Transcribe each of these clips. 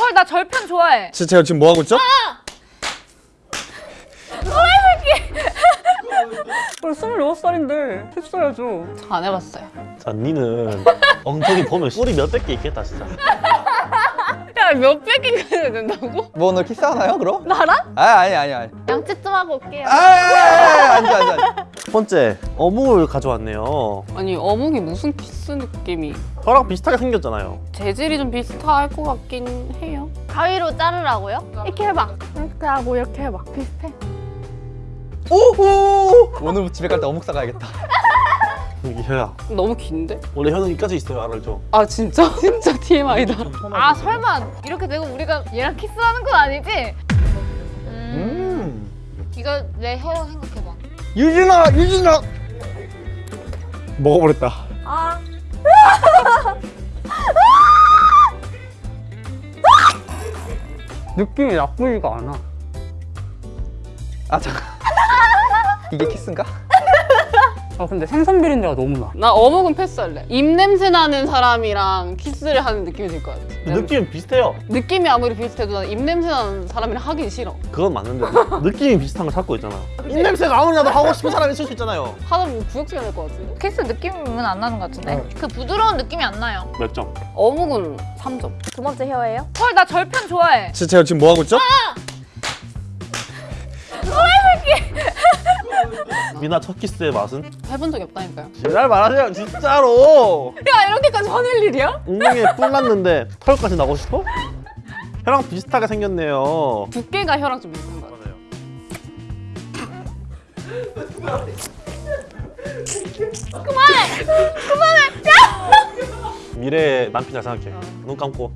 헐 나 절편 좋아해. 진짜 제가 지금 뭐 하고 있죠? 어, 26살인데 했어야죠. 안 해봤어요. 자, 니는 엉덩이 보면 뿔이 몇백 개 있겠다, 진짜. 야 몇백 해야 된다고? 뭐 오늘 키스하나요 그럼? 나랑? 아 아니 아니 아니 양치 좀 하고 올게요. 아 앉아 앉아 앉아 첫 번째, 어묵을 가져왔네요. 아니 어묵이 무슨 키스 느낌이 저랑 비슷하게 생겼잖아요. 재질이 좀 비슷할 것 같긴 해요. 가위로 자르라고요? 이렇게 해봐. 이렇게 하고 이렇게 해봐. 비슷해. 오호 오늘 집에 갈 때 어묵 사가야겠다 여기 혀야. 너무 긴데? 원래 혀는 여기까지 있어요, 알죠? 아 진짜? 진짜 TMI다. 아 설마 이렇게 되고 우리가 얘랑 키스하는 건 아니지? 음. 음. 이거 내혀 생각해봐. 유진아 유진아 먹어버렸다 아. 느낌이 나쁘지가 않아. 아 잠깐 이게 키스인가? 아 근데 생선 비린내가 너무 나. 나 어묵은 패스할래. 입 냄새 나는 사람이랑 키스를 하는 느낌이 들 것 같아. 느낌은 비슷해요. 느낌이 아무리 비슷해도 난 입 냄새 나는 사람이랑 하긴 싫어. 그건 맞는데 느낌이 비슷한 걸 찾고 있잖아. 입냄새가 아무리라도 하고 싶은 사람이 있을 수 있잖아요. 하다 보면 구역질이 날것 같은데. 키스 느낌은 안 나는 것 같은데? 그 부드러운 느낌이 안 나요. 몇 점? 어묵은 3점. 두 번째 혀예요? 헐 나 절편 좋아해. 진짜 제가 지금 뭐 하고 있죠? 미나 첫 키스의 맛은? 해본 적이 없다니까요. 지랄 마세요, 진짜로. 야 이렇게까지 화낼 일이야? 엉덩이에 뿔 났는데 털까지 나고 싶어? 혀랑 비슷하게 생겼네요. 두께가 혀랑 좀 비슷한 것 같아. 미래의 남편 잘 생각해. 눈 감고.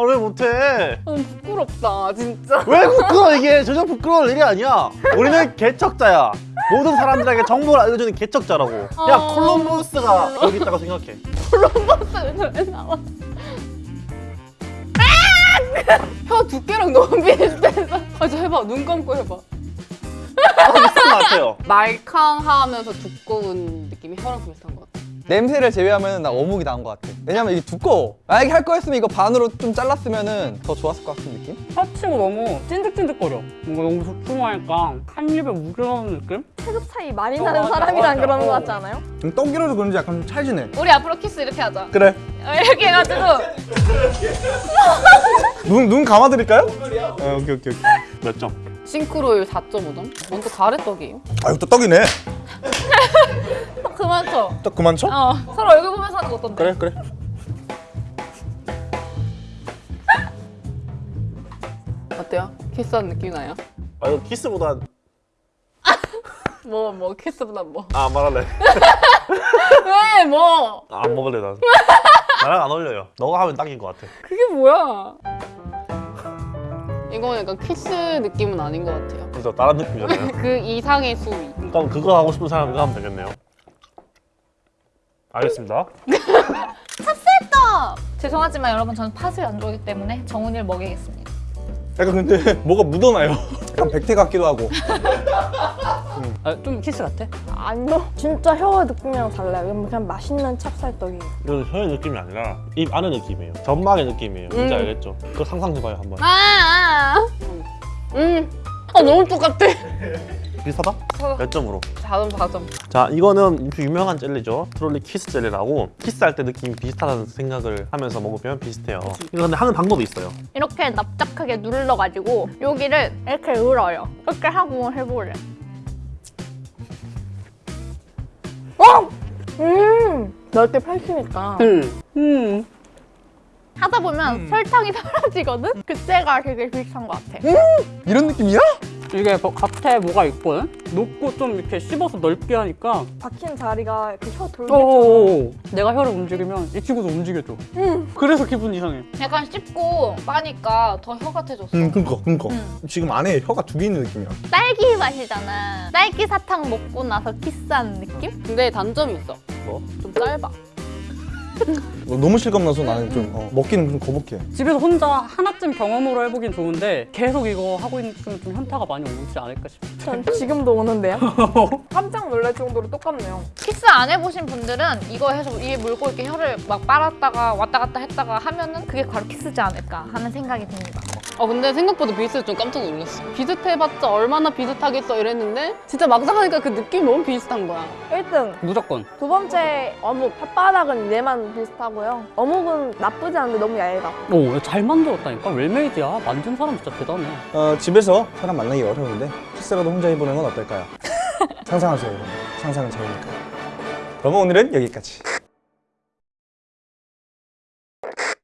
아, 왜 못해? 너무 부끄럽다 진짜. 왜 부끄러워 이게 전혀 부끄러울 일이 아니야 우리는 개척자야 모든 사람들에게 정보를 알려주는 개척자라고 야 어. 콜럼버스가 여기 있다고 생각해 왜 나와? 혀 두께랑 너무 비슷해서. 아, 저 해봐. 눈 감고 해봐. 아, 비슷한 것 같아요 말캉하면서 두꺼운 느낌이 혀랑 비슷한 것 같아. 냄새를 제외하면 나 어묵이 나은 것 같아 왜냐면 이게 두꺼워 만약에 할 거였으면 이거 반으로 좀 잘랐으면 더 좋았을 것 같은 느낌? 혀치고 너무 찐득찐득거려. 뭔가 너무 소중하니까 한 입에 우겨넣는 느낌? 체급 차이 많이 나는 사람이랑 그러는 거 같지 않아요? 음, 떡이라도 그런지 약간 좀 찰지네 우리 앞으로 키스 이렇게 하자. 그래 어, 이렇게 해가지고 눈, 눈 감아드릴까요? 어, 오케이 오케이 오케이 몇 점? 싱크로율 4.5점? 먼저 가래떡이에요? 아 이거 또 떡이네 그만 쳐. 떡 그만 쳐? 어 서로 얼굴 보면서 하는 거 어떤데? 그래 그래 어때요? 키스하는 느낌 나요? 아 이거 키스보다 뭐, 뭐, 키스보다 뭐. 아, 안 말할래 왜, 뭐? 아, 안 먹을래 난 나랑 안 어울려요 너가 하면 딱인 것 같아 그게 뭐야? 이건 약간 키스 느낌은 아닌 것 같아요. 진짜 다른 느낌이잖아요 그 이상의 수위. 그럼 그거 하고 싶은 사람 이거 하면 되겠네요 알겠습니다 죄송하지만 여러분 저는 팥을 안 좋아하기 때문에 정훈이를 먹이겠습니다. 약간 근데 뭐가 묻어나요 약간 백태 같기도 하고 아, 좀 키스 같아? 아니요. 진짜 혀 느낌이랑 달라요. 그냥 맛있는 찹쌀떡이에요. 이건 혀의 느낌이 아니라 입 안의 느낌이에요 점막의 느낌이에요 뭔지 음. 알겠죠? 그거 상상해봐요 한번 아, 아, 음. 아, 너무 똑같아. 비슷하다? 몇 점으로? 4점, 4점. 자 이거는 유명한 젤리죠 트롤리 키스 젤리라고 키스할 때 느낌이 비슷하다는 생각을 하면서 먹으면 비슷해요 이거 근데 하는 방법이 있어요 이렇게 납작하게 눌러가지고 여기를 이렇게 눌어요. 이렇게 하고 해볼래. 음, 넓게 펼치니까. 음. 음. 하다 보면 설탕이 사라지거든? 그때가 되게 비슷한 것 같아. 이런 느낌이야? 이게 뭐 겉에 뭐가 있거든? 놓고 좀 이렇게 씹어서 넓게 하니까 박힌 자리가 그혀오 내가 혀를 움직이면 이 친구도 움직여줘 그래서 기분 이상해 약간 씹고 빠니까 더 혀 같아졌어. 음 그니까 그니까 음. 지금 안에 혀가 두 개 있는 느낌이야 딸기 맛이잖아. 딸기 사탕 먹고 나서 키스하는 느낌? 근데 단점이 있어 뭐? 좀 짧아 너무 실감나서 나는 좀 어, 먹기는 좀 거북해. 집에서 혼자 하나쯤 경험으로 해보긴 좋은데 계속 이거 하고 있으면 좀 현타가 많이 오지 않을까 싶어. 전 지금도 오는데요. 깜짝 놀랄 정도로 똑같네요. 키스 안 해보신 분들은 이거 해서 입에 물고 이렇게 혀를 막 빨았다가 왔다 갔다 했다가 하면은 그게 바로 키스지 않을까 하는 생각이 듭니다. 어 근데 생각보다 비슷해서 좀 깜짝 놀랐어. 비슷해봤자 얼마나 비슷하겠어 이랬는데 진짜 막상 하니까 그 느낌이 너무 비슷한 거야. 1등. 무조건. 두 번째 어묵. 혓바닥은 얘만 비슷하고 요. 어묵은 나쁘지 않은데 너무 얇아. 오, 잘 만들었다니까? well-made야. 만든 사람 진짜 대단해. 어, 집에서 사람 만나기 어려운데 키스라도 혼자 해보는 건 어떨까요? 상상하세요. 여러분. 상상은 자유니까. 그러면 오늘은 여기까지.